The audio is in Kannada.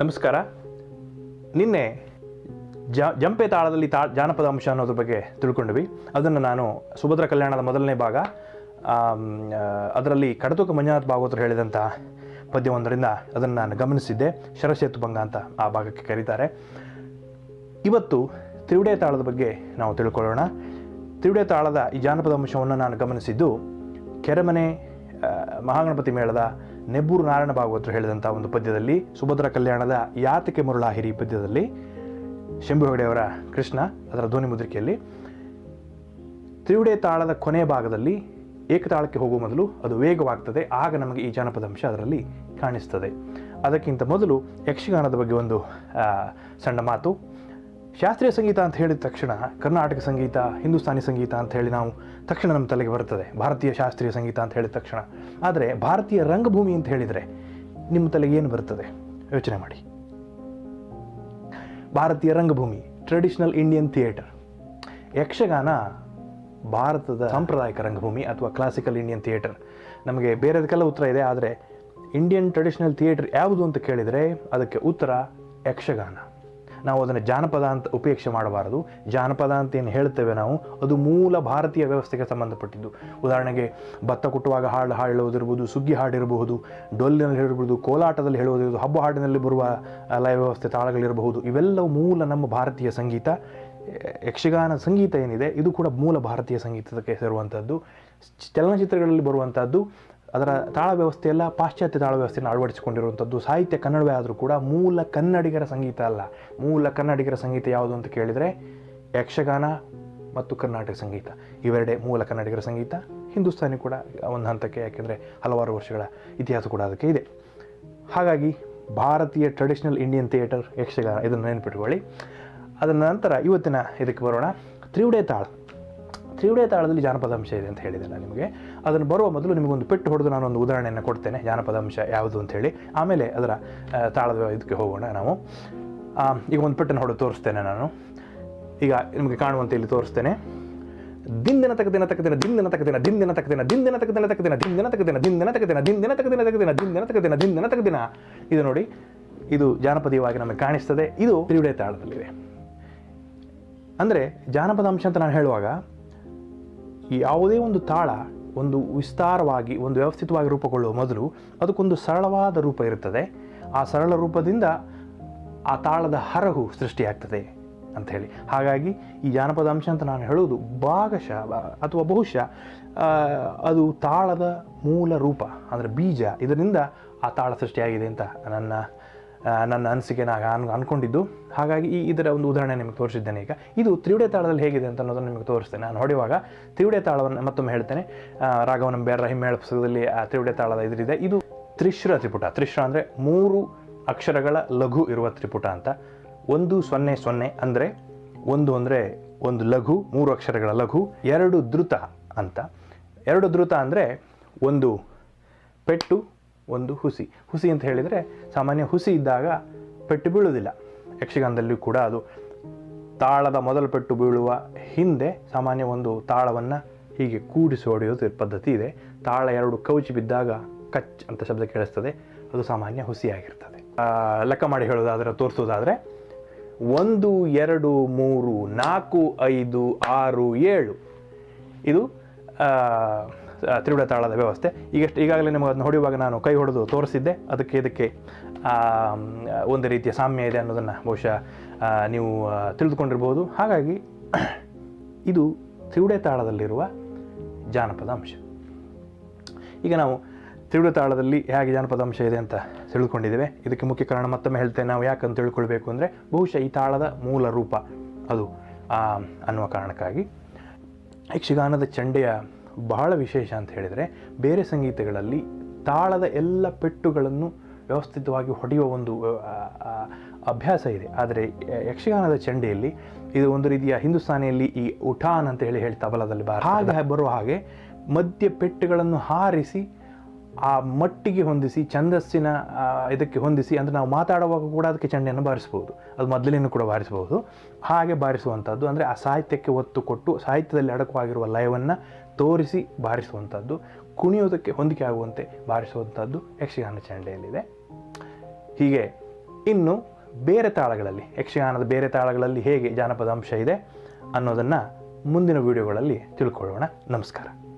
ನಮಸ್ಕಾರ. ನಿನ್ನೆ ಜ, ಜಂಪೆ ತಾಳದಲ್ಲಿ ತಾ, ಜಾನಪದ ಅಂಶ ಅನ್ನೋದ್ರ ಬಗ್ಗೆ ತಿಳ್ಕೊಂಡ್ವಿ. ಅದನ್ನು ನಾನು ಸುಭದ್ರ ಕಲ್ಯಾಣದ ಮೊದಲನೇ ಭಾಗ ಅದರಲ್ಲಿ ಕಡತುಕ ಮಂಜುನಾಥ್ ಭಾಗವತರು ಹೇಳಿದಂಥ ಪದ್ಯವೊಂದರಿಂದ ಅದನ್ನು ನಾನು ಗಮನಿಸಿದ್ದೆ. ಶರಸೇತು ಭಂಗ ಅಂತ ಆ ಭಾಗಕ್ಕೆ ಕರೀತಾರೆ. ಇವತ್ತು ತ್ರಿವಿಡೆ ತಾಳದ ಬಗ್ಗೆ ನಾವು ತಿಳ್ಕೊಳ್ಳೋಣ. ತ್ರಿವಿಡೆ ತಾಳದ ಈ ಜಾನಪದ ಅಂಶವನ್ನು ನಾನು ಗಮನಿಸಿದ್ದು ಕೆರೆಮನೆ ಮಹಾಗಣಪತಿ ಮೇಳದ ನೆಬ್ಬೂರು ನಾರಾಯಣ ಭಾಗವತರು ಹೇಳಿದಂಥ ಒಂದು ಪದ್ಯದಲ್ಲಿ ಸುಭದ್ರ ಕಲ್ಯಾಣದ ಯಾತಕೆ ಮರುಳಾಹಿರಿ ಪದ್ಯದಲ್ಲಿ ಶಂಭು ಹೆಗಡೆಯವರ ಕೃಷ್ಣ ಅದರ ಧ್ವನಿ ಮುದ್ರಿಕೆಯಲ್ಲಿ, ತ್ರಿವಿಡೆ ತಾಳದ ಕೊನೆ ಭಾಗದಲ್ಲಿ ಏಕತಾಳಕ್ಕೆ ಹೋಗುವ ಮೊದಲು ಅದು ವೇಗವಾಗ್ತದೆ, ಆಗ ನಮಗೆ ಈ ಜಾನಪದ ಅಂಶ ಅದರಲ್ಲಿ ಕಾಣಿಸ್ತದೆ. ಅದಕ್ಕಿಂತ ಮೊದಲು ಯಕ್ಷಗಾನದ ಬಗ್ಗೆ ಒಂದು ಸಣ್ಣ ಮಾತು. ಶಾಸ್ತ್ರೀಯ ಸಂಗೀತ ಅಂತ ಹೇಳಿದ ತಕ್ಷಣ ಕರ್ನಾಟಕ ಸಂಗೀತ, ಹಿಂದೂಸ್ತಾನಿ ಸಂಗೀತ ಅಂತ ಹೇಳಿ ನಾವು ತಕ್ಷಣ ನಮ್ಮ ತಲೆಗೆ ಬರ್ತದೆ. ಭಾರತೀಯ ಶಾಸ್ತ್ರೀಯ ಸಂಗೀತ ಅಂತ ಹೇಳಿದ ತಕ್ಷಣ. ಆದರೆ ಭಾರತೀಯ ರಂಗಭೂಮಿ ಅಂತ ಹೇಳಿದರೆ ನಿಮ್ಮ ತಲೆಗೆ ಏನು ಬರ್ತದೆ? ಯೋಚನೆ ಮಾಡಿ. ಭಾರತೀಯ ರಂಗಭೂಮಿ ಟ್ರೆಡಿಷನಲ್ ಇಂಡಿಯನ್ ಥಿಯೇಟರ್ ಯಕ್ಷಗಾನ ಭಾರತದ ಸಾಂಪ್ರದಾಯಿಕ ರಂಗಭೂಮಿ ಅಥವಾ ಕ್ಲಾಸಿಕಲ್ ಇಂಡಿಯನ್ ಥಿಯೇಟರ್ ನಮಗೆ ಬೇರೆದಕ್ಕೆಲ್ಲ ಉತ್ತರ ಇದೆ, ಆದರೆ ಇಂಡಿಯನ್ ಟ್ರೆಡಿಷನಲ್ ಥಿಯೇಟರ್ ಯಾವುದು ಅಂತ ಕೇಳಿದರೆ ಅದಕ್ಕೆ ಉತ್ತರ ಯಕ್ಷಗಾನ. ನಾವು ಅದನ್ನು ಜಾನಪದ ಅಂತ ಉಪೇಕ್ಷೆ ಮಾಡಬಾರದು. ಜಾನಪದ ಅಂತ ಏನು ಹೇಳ್ತೇವೆ ನಾವು, ಅದು ಮೂಲ ಭಾರತೀಯ ವ್ಯವಸ್ಥೆಗೆ ಸಂಬಂಧಪಟ್ಟಿದ್ದು. ಉದಾಹರಣೆಗೆ ಭತ್ತ ಕುಟ್ಟುವಾಗ ಹಾಡು ಹೇಳುವುದಿರ್ಬೋದು ಸುಗ್ಗಿ ಹಾಡಿರಬಹುದು, ಡೊಲ್ಲಿನಲ್ಲಿ ಹೇಳಿರ್ಬೋದು ಕೋಲಾಟದಲ್ಲಿ ಹೇಳುವುದಿರ್ಬೋದು ಹಬ್ಬ ಹಾಡಿನಲ್ಲಿ ಬರುವ ಲಯ ವ್ಯವಸ್ಥೆ ತಾಳಗಳಿರಬಹುದು, ಇವೆಲ್ಲವೂ ಮೂಲ ನಮ್ಮ ಭಾರತೀಯ ಸಂಗೀತ. ಯಕ್ಷಗಾನ ಸಂಗೀತ ಏನಿದೆ, ಇದು ಕೂಡ ಮೂಲ ಭಾರತೀಯ ಸಂಗೀತಕ್ಕೆ ಸೇರುವಂಥದ್ದು ಚಲನಚಿತ್ರಗಳಲ್ಲಿ ಬರುವಂಥದ್ದು ಅದರ ತಾಳ ವ್ಯವಸ್ಥೆಯೆಲ್ಲ ಪಾಶ್ಚಾತ್ಯ ತಾಳ ವ್ಯವಸ್ಥೆಯನ್ನು ಅಳವಡಿಸಿಕೊಂಡಿರುವಂಥದ್ದು. ಸಾಹಿತ್ಯ ಕನ್ನಡವೇ ಆದರೂ ಕೂಡ ಮೂಲ ಕನ್ನಡಿಗರ ಸಂಗೀತ ಅಲ್ಲ. ಮೂಲ ಕನ್ನಡಿಗರ ಸಂಗೀತ ಯಾವುದು ಅಂತ ಕೇಳಿದರೆ ಯಕ್ಷಗಾನ ಮತ್ತು ಕರ್ನಾಟಕ ಸಂಗೀತ. ಇವೆರಡೇ ಮೂಲ ಕನ್ನಡಿಗರ ಸಂಗೀತ. ಹಿಂದೂಸ್ತಾನಿ ಕೂಡ ಒಂದು ಹಂತಕ್ಕೆ, ಯಾಕೆಂದರೆ ಹಲವಾರು ವರ್ಷಗಳ ಇತಿಹಾಸ ಕೂಡ ಅದಕ್ಕೆ ಇದೆ. ಹಾಗಾಗಿ ಭಾರತೀಯ ಟ್ರೆಡಿಷನಲ್ ಇಂಡಿಯನ್ ಥಿಯೇಟರ್ ಯಕ್ಷಗಾನ, ಇದನ್ನು ನೆನಪಿಟ್ಕೊಳ್ಳಿ. ಅದರ ನಂತರ ಇವತ್ತಿನ ಇದಕ್ಕೆ ಬರೋಣ. ತ್ರಿವುಡೆ ತಾಳ. ತ್ರಿವಿಡೆ ತಾಳದಲ್ಲಿ ಜಾನಪದ ಅಂಶ ಇದೆ ಅಂತ ಹೇಳಿದೆ ನಾನು ನಿಮಗೆ ಅದನ್ನು ಬರುವ ಮೊದಲು ನಿಮಗೊಂದು ಪೆಟ್ಟು ಹೊಡೆದು ಒಂದು ಉದಾಹರಣೆಯನ್ನು ಕೊಡ್ತೇನೆ ಜಾನಪದ ಅಂಶ ಯಾವುದು ಅಂತ ಹೇಳಿ ಆಮೇಲೆ ಅದರ ತಾಳದ ಇದಕ್ಕೆ ಹೋಗೋಣ ನಾವು ಈಗ ಒಂದು ಪೆಟ್ಟನ್ನು ಹೊಡೆದು ತೋರಿಸ್ತೇನೆ ನಾನು ಈಗ ನಿಮಗೆ ಕಾಣುವಂತೆ ಇಲ್ಲಿ ತೋರಿಸ್ತೇನೆ ದಿನ ತಗದಿನ ತಗದಿನ ದಿನ ತಗದಿನ ದಿನ ತಗದಿನ ದಿನ ತಗದಿನ ದಿನ ದಿನ ತಗದಿನ ದಿನ ತಗದಿನ ದಿನ ತಗದಿನ ತಗದಿನ ದಿನ ದಿನ ತಕ್ಕ ತಗದಿನ ಇದು ನೋಡಿ ಇದು ಜಾನಪದೀಯವಾಗಿ ನಮಗೆ ಕಾಣಿಸ್ತದೆ ಇದು ತ್ರಿವಿಡೆ ತಾಳದಲ್ಲಿದೆ ಅಂದರೆ ಜಾನಪದ ಅಂಶ ಅಂತ ನಾನು ಹೇಳುವಾಗ ಯಾವುದೇ ಒಂದು ತಾಳ ಒಂದು ವಿಸ್ತಾರವಾಗಿ, ಒಂದು ವ್ಯವಸ್ಥಿತವಾಗಿ ರೂಪುಗೊಳ್ಳುವ ಮೊದಲು ಅದಕ್ಕೊಂದು ಸರಳವಾದ ರೂಪ ಇರುತ್ತದೆ. ಆ ಸರಳ ರೂಪದಿಂದ ಆ ತಾಳದ ಹರಹು ಸೃಷ್ಟಿಯಾಗ್ತದೆ ಹೇಳಿ. ಹಾಗಾಗಿ ಈ ಜಾನಪದ ಅಂಶ ಅಂತ ನಾನು ಹೇಳುವುದು ಭಾಗಶಃ, ಅಥವಾ ಬಹುಶಃ ಅದು ತಾಳದ ಮೂಲ ರೂಪ, ಅಂದರೆ ಬೀಜ ಇದರಿಂದ ಆ ತಾಳ ಸೃಷ್ಟಿಯಾಗಿದೆ ಅಂತ ನನ್ನ ನನ್ನ ಅನಿಸಿಕೆ ನಾನು ಅಂದ್ಕೊಂಡಿದ್ದು ಹಾಗಾಗಿ ಈ ಇದರ ಒಂದು ಉದಾಹರಣೆ ನಿಮಗೆ ತೋರಿಸಿದ್ದೇನೆ ಈಗ. ಇದು ತ್ರಿವಿಡೆ ತಾಳದಲ್ಲಿ ಹೇಗಿದೆ ಅಂತ ಅನ್ನೋದನ್ನು ನಿಮಗೆ ತೋರಿಸ್ತೇನೆ. ನಾನು ಹೊಡೆಯುವಾಗ ತ್ರಿವಿಡೆ ತಾಳವನ್ನು ಮತ್ತೊಮ್ಮೆ ಹೇಳ್ತೇನೆ. ರಾಘವನ ಬೇರ ಹಿಮ್ಮೇಳ ಪುಸ್ತಕದಲ್ಲಿ ಆ ತ್ರಿವಡೆ ತಾಳದ ಇದರಿದೆ. ಇದು ತ್ರಿಶ್ರ ತ್ರಿಪುಟ. ತ್ರಿಶ್ರ ಅಂದರೆ ಮೂರು ಅಕ್ಷರಗಳ ಲಘು ಇರುವ ತ್ರಿಪುಟ ಅಂತ. ಒಂದು ಸೊನ್ನೆ ಸೊನ್ನೆ ಅಂದರೆ ಒಂದು ಅಂದರೆ ಒಂದು ಲಘು, ಮೂರು ಅಕ್ಷರಗಳ ಲಘು, ಎರಡು ದ್ರುತ ಅಂತ. ಎರಡು ದ್ರುತ ಅಂದರೆ ಒಂದು ಪೆಟ್ಟು ಒಂದು ಹುಸಿ. ಹುಸಿ ಅಂತ ಹೇಳಿದರೆ ಸಾಮಾನ್ಯ ಹುಸಿ ಇದ್ದಾಗ ಪೆಟ್ಟು ಬೀಳುವುದಿಲ್ಲ. ಯಕ್ಷಗಾನದಲ್ಲಿ ಕೂಡ ಅದು ತಾಳದ ಮೊದಲು ಪೆಟ್ಟು ಬೀಳುವ ಹಿಂದೆ ಸಾಮಾನ್ಯ ಒಂದು ತಾಳವನ್ನು ಹೀಗೆ ಕೂಡಿಸಿ ಹೊಡೆಯೋದು ಪದ್ಧತಿ ಇದೆ. ತಾಳ ಎರಡು ಕವಚಿ ಬಿದ್ದಾಗ ಕಚ್ ಅಂತ ಶಬ್ದ ಕೇಳಿಸ್ತದೆ. ಅದು ಸಾಮಾನ್ಯ ಹುಸಿಯಾಗಿರ್ತದೆ. ಲೆಕ್ಕ ಮಾಡಿ ಹೇಳೋದಾದರೆ ತೋರಿಸೋದಾದರೆ ಒಂದು, ಎರಡು, ಮೂರು, ನಾಲ್ಕು, ಐದು, ಆರು, ಏಳು. ಇದು ತ್ರಿವಿಡ ತಾಳದ ವ್ಯವಸ್ಥೆ. ಈಗಷ್ಟು, ಈಗಾಗಲೇ ನಿಮಗೆ ಅದನ್ನು ಹೊಡೆಯುವಾಗ ನಾನು ಕೈ ಹೊಡೆದು ತೋರಿಸಿದ್ದೆ. ಅದಕ್ಕೆ ಇದಕ್ಕೆ ಒಂದು ರೀತಿಯ ಸಾಮ್ಯ ಇದೆ ಅನ್ನೋದನ್ನು ಬಹುಶಃ ನೀವು ತಿಳಿದುಕೊಂಡಿರ್ಬೋದು. ಹಾಗಾಗಿ ಇದು ತ್ರಿವಿಡೆ ತಾಳದಲ್ಲಿರುವ ಜಾನಪದ ಅಂಶ. ಈಗ ನಾವು ತ್ರಿವಿಡ ತಾಳದಲ್ಲಿ ಹೇಗೆ ಜಾನಪದ ಅಂಶ ಇದೆ ಅಂತ ತಿಳ್ಕೊಂಡಿದ್ದೇವೆ ಇದಕ್ಕೆ ಮುಖ್ಯ ಕಾರಣ ಮತ್ತೊಮ್ಮೆ ಹೇಳ್ತೇನೆ, ನಾವು ಯಾಕಂತ ತಿಳ್ಕೊಳ್ಬೇಕು ಅಂದರೆ ಬಹುಶಃ ಈ ತಾಳದ ಮೂಲ ರೂಪ ಅದು ಅನ್ನುವ ಕಾರಣಕ್ಕಾಗಿ. ಯಕ್ಷಗಾನದ ಚಂಡೆಯ ಬಹಳ ವಿಶೇಷ ಅಂತ ಹೇಳಿದರೆ ಬೇರೆ ಸಂಗೀತಗಳಲ್ಲಿ ತಾಳದ ಎಲ್ಲ ಪೆಟ್ಟುಗಳನ್ನು ವ್ಯವಸ್ಥಿತವಾಗಿ ಹೊಡೆಯುವ ಒಂದು ಅಭ್ಯಾಸ ಇದೆ. ಆದರೆ ಯಕ್ಷಗಾನದ ಚಂಡೆಯಲ್ಲಿ ಇದು ಒಂದು ರೀತಿಯ ಹಿಂದೂಸ್ತಾನಿಯಲ್ಲಿ ಈ ಉಠಾನ್ ಅಂತ ಹೇಳಿ ಹೇಳಿ ತಬಲದಲ್ಲಿ ಬರ ಹಾಗೆ ಬರುವ ಹಾಗೆ ಮಧ್ಯ ಪೆಟ್ಟುಗಳನ್ನು ಹಾರಿಸಿ, ಆ ಮಟ್ಟಿಗೆ ಹೊಂದಿಸಿ, ಛಂದಸ್ಸಿನ ಇದಕ್ಕೆ ಹೊಂದಿಸಿ, ಅಂದರೆ ನಾವು ಮಾತಾಡುವಾಗ ಕೂಡ ಅದಕ್ಕೆ ಚಂಡೆಯನ್ನು ಬಾರಿಸ್ಬೋದು ಅದು ಮೊದಲಿನೂ ಕೂಡ ಬಾರಿಸಬಹುದು. ಹಾಗೆ ಬಾರಿಸುವಂಥದ್ದು ಅಂದರೆ ಆ ಸಾಹಿತ್ಯಕ್ಕೆ ಒತ್ತು ಕೊಟ್ಟು ಸಾಹಿತ್ಯದಲ್ಲಿ ಅಡಕವಾಗಿರುವ ಲಯವನ್ನು ತೋರಿಸಿ ಬಾರಿಸುವಂಥದ್ದು, ಕುಣಿಯೋದಕ್ಕೆ ಹೊಂದಿಕೆ ಆಗುವಂತೆ ಬಾರಿಸುವಂಥದ್ದು ಯಕ್ಷಗಾನ ಚಂಡೆಯಲ್ಲಿದೆ. ಹೀಗೆ ಇನ್ನು ಬೇರೆ ತಾಳಗಳಲ್ಲಿ, ಯಕ್ಷಗಾನದ ಬೇರೆ ತಾಳಗಳಲ್ಲಿ ಹೇಗೆ ಜಾನಪದ ಅಂಶ ಇದೆ ಅನ್ನೋದನ್ನು ಮುಂದಿನ ವಿಡಿಯೋಗಳಲ್ಲಿ ತಿಳ್ಕೊಳ್ಳೋಣ. ನಮಸ್ಕಾರ.